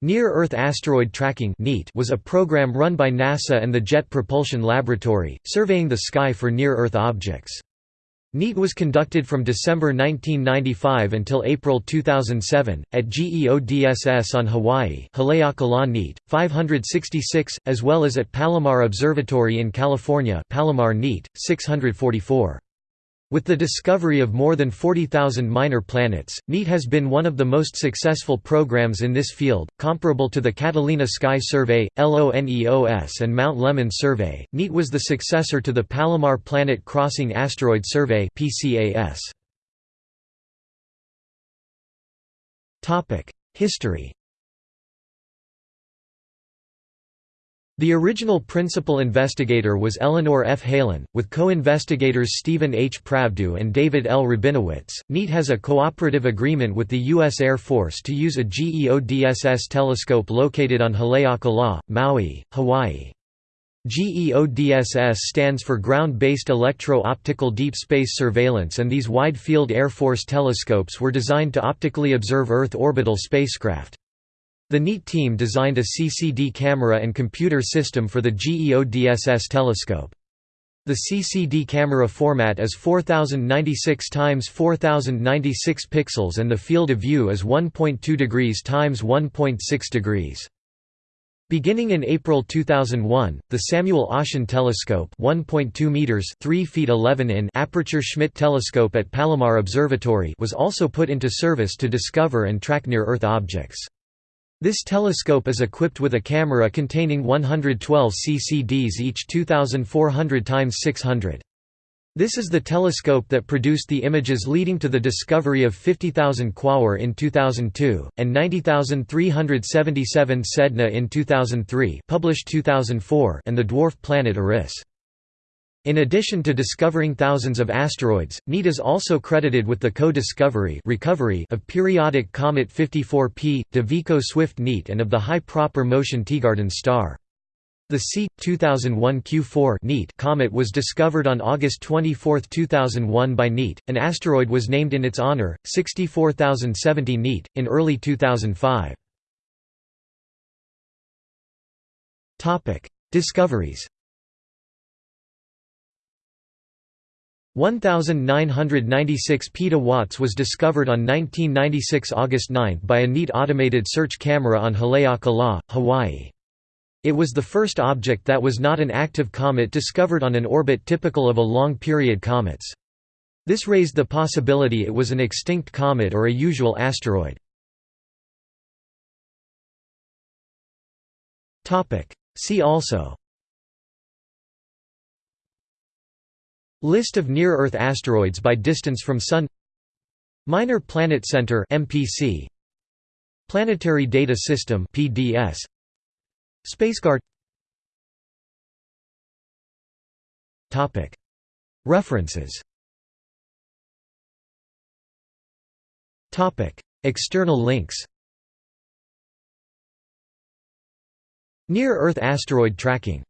Near-Earth Asteroid Tracking was a program run by NASA and the Jet Propulsion Laboratory, surveying the sky for near-Earth objects. NEAT was conducted from December 1995 until April 2007, at GEODSS on Hawaii Haleakala NEAT, 566, as well as at Palomar Observatory in California Palomar NEAT, 644. With the discovery of more than 40,000 minor planets, NEAT has been one of the most successful programs in this field, comparable to the Catalina Sky Survey, LONEOS and Mount Lemmon Survey. NEAT was the successor to the Palomar Planet Crossing Asteroid Survey (PCAS). Topic: History The original principal investigator was Eleanor F. Helin, with co-investigators Stephen H. Pravdo and David L. Rabinowitz. NEAT has a cooperative agreement with the U.S. Air Force to use a GEODSS telescope located on Haleakala, Maui, Hawaii. GEODSS stands for Ground-Based Electro-Optical Deep Space Surveillance and these Wide-Field Air Force telescopes were designed to optically observe Earth orbital spacecraft. The NEAT team designed a CCD camera and computer system for the GEODSS telescope. The CCD camera format is 4096 x 4096 pixels and the field of view is 1.2 degrees x 1.6 degrees. Beginning in April 2001, the Samuel Oschin Telescope 1.2 meters 3 feet 11 in aperture Schmidt telescope at Palomar Observatory was also put into service to discover and track near-Earth objects. This telescope is equipped with a camera containing 112 CCDs each 2400 x 600. This is the telescope that produced the images leading to the discovery of 50,000 Quaoar in 2002, and 90,377 Sedna in 2003 published 2004 and the dwarf planet Eris. In addition to discovering thousands of asteroids, NEAT is also credited with the co-discovery recovery of periodic comet 54P, de Vico-Swift NEAT and of the high proper motion Teegarden star. The C. 2001 Q4 NEAT comet was discovered on August 24, 2001 by NEAT. An asteroid was named in its honor, 64070 NEAT, in early 2005. Discoveries 1996 petawatts was discovered on 1996 August 9 by a NEAT automated search camera on Haleakala, Hawaii. It was the first object that was not an active comet discovered on an orbit typical of a long-period comets. This raised the possibility it was an extinct comet or a usual asteroid. See also List of near-Earth asteroids by distance from Sun Minor Planet Center MPC Planetary Data System PDS Spaceguard Topic. References. Topic. External links. Near-Earth asteroid tracking